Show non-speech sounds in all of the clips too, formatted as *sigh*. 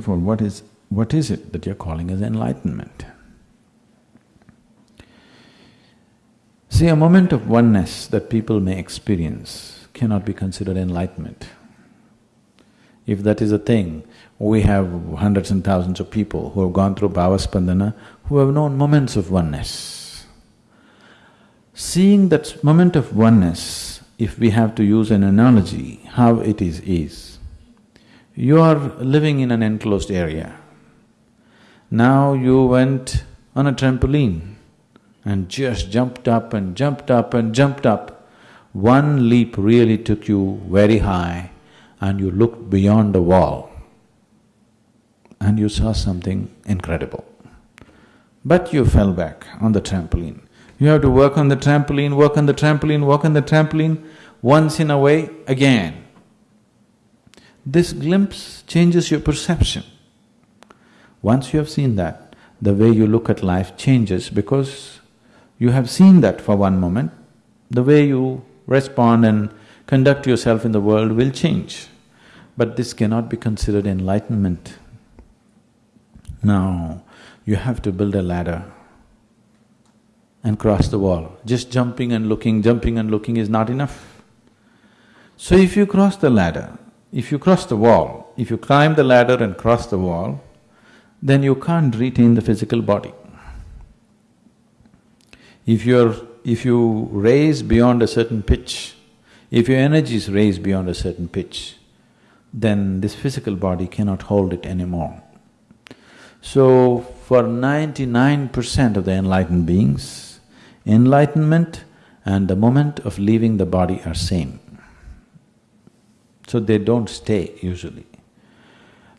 of all, what is… what is it that you're calling as enlightenment? See, a moment of oneness that people may experience cannot be considered enlightenment. If that is a thing, we have hundreds and thousands of people who have gone through Bhavaspandana, who have known moments of oneness. Seeing that moment of oneness, if we have to use an analogy, how it is is, you are living in an enclosed area. Now you went on a trampoline and just jumped up and jumped up and jumped up. One leap really took you very high and you looked beyond the wall and you saw something incredible. But you fell back on the trampoline. You have to work on the trampoline, work on the trampoline, work on the trampoline, once in a way, again. This glimpse changes your perception. Once you have seen that, the way you look at life changes because you have seen that for one moment, the way you respond and conduct yourself in the world will change. But this cannot be considered enlightenment. Now, you have to build a ladder and cross the wall. Just jumping and looking, jumping and looking is not enough. So if you cross the ladder, if you cross the wall, if you climb the ladder and cross the wall, then you can't retain the physical body. If you're… if you raise beyond a certain pitch, if your energy is raised beyond a certain pitch, then this physical body cannot hold it anymore. So, for ninety-nine percent of the enlightened beings, enlightenment and the moment of leaving the body are same. So they don't stay usually.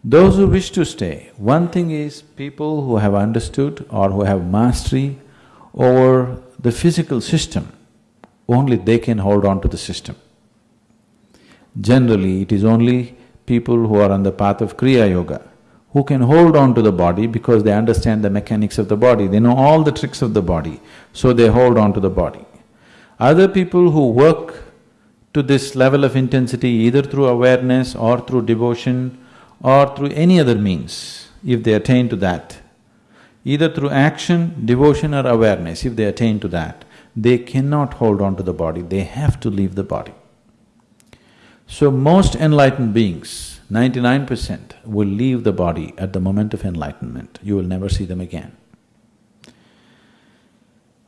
Those who wish to stay, one thing is people who have understood or who have mastery over the physical system, only they can hold on to the system. Generally, it is only people who are on the path of Kriya Yoga who can hold on to the body because they understand the mechanics of the body, they know all the tricks of the body, so they hold on to the body. Other people who work to this level of intensity either through awareness or through devotion or through any other means, if they attain to that, either through action, devotion or awareness, if they attain to that, they cannot hold on to the body, they have to leave the body. So most enlightened beings, ninety-nine percent will leave the body at the moment of enlightenment, you will never see them again.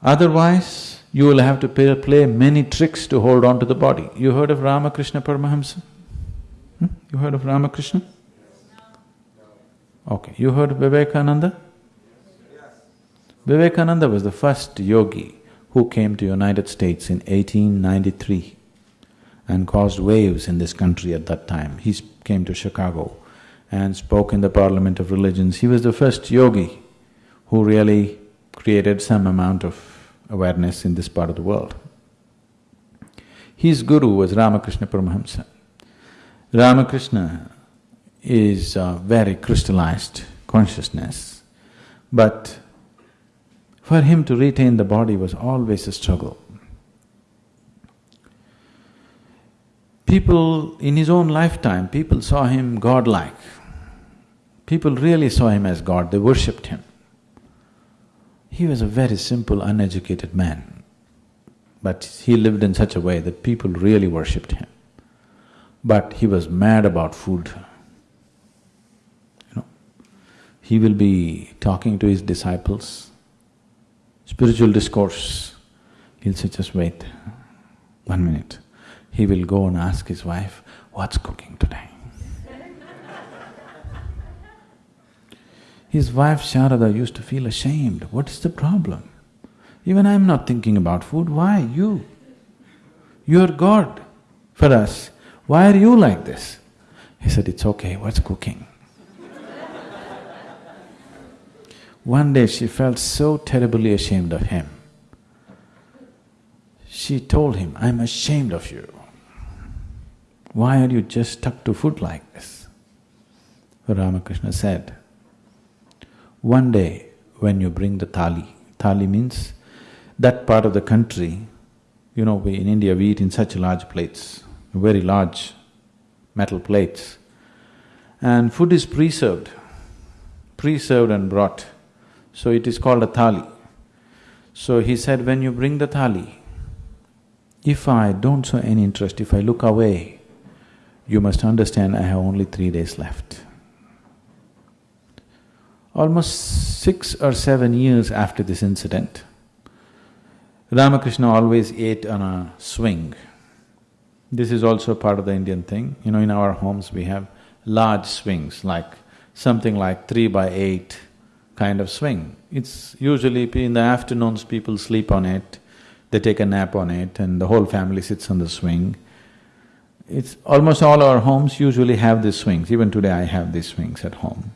Otherwise, you will have to pay, play many tricks to hold on to the body. You heard of Ramakrishna Paramahamsa? Hmm? You heard of Ramakrishna? Okay, you heard of Vivekananda? Vivekananda was the first yogi who came to United States in 1893 and caused waves in this country at that time. He came to Chicago and spoke in the Parliament of Religions. He was the first yogi who really created some amount of awareness in this part of the world. His guru was Ramakrishna Paramahamsa. Ramakrishna is a very crystallized consciousness, but for him to retain the body was always a struggle. People, in his own lifetime, people saw him godlike. People really saw him as God, they worshipped him. He was a very simple, uneducated man, but he lived in such a way that people really worshipped him. But he was mad about food. You know, he will be talking to his disciples, spiritual discourse, he'll say, just wait, one minute. He will go and ask his wife, what's cooking today? His wife Sharada used to feel ashamed, what is the problem? Even I'm not thinking about food, why you? You're God for us, why are you like this? He said, it's okay, what's cooking? One day she felt so terribly ashamed of him. She told him, I'm ashamed of you. Why are you just stuck to food like this? Ramakrishna said, one day when you bring the thali, thali means that part of the country, you know, we in India we eat in such large plates, very large metal plates, and food is preserved pre-served and brought. So it is called a thali. So he said, when you bring the thali, if I don't show any interest, if I look away, you must understand I have only three days left. Almost six or seven years after this incident, Ramakrishna always ate on a swing. This is also part of the Indian thing. You know, in our homes we have large swings, like something like three by eight kind of swing. It's usually in the afternoons people sleep on it, they take a nap on it and the whole family sits on the swing. It's almost all our homes usually have these swings, even today I have these swings at home.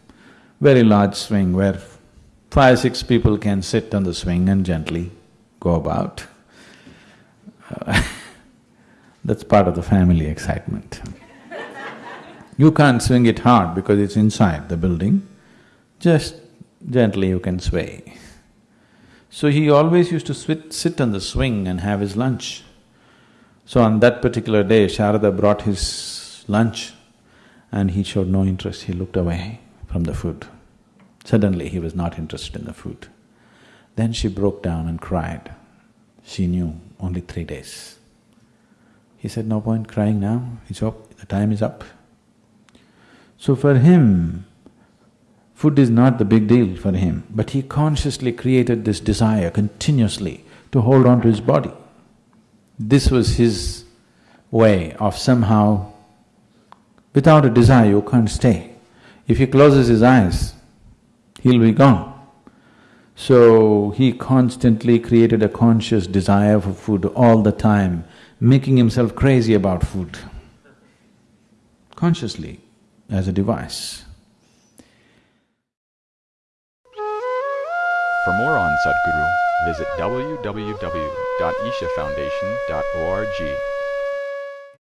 Very large swing where five, six people can sit on the swing and gently go about. *laughs* That's part of the family excitement. you can't swing it hard because it's inside the building, just gently you can sway. So he always used to sit on the swing and have his lunch. So on that particular day, Sharada brought his lunch and he showed no interest, he looked away from the food. Suddenly he was not interested in the food. Then she broke down and cried. She knew only three days. He said, no point crying now, it's up, the time is up. So for him, Food is not the big deal for him, but he consciously created this desire continuously to hold on to his body. This was his way of somehow, without a desire you can't stay. If he closes his eyes, he'll be gone. So he constantly created a conscious desire for food all the time, making himself crazy about food, consciously as a device. For more on Sadhguru, visit www.ishafoundation.org.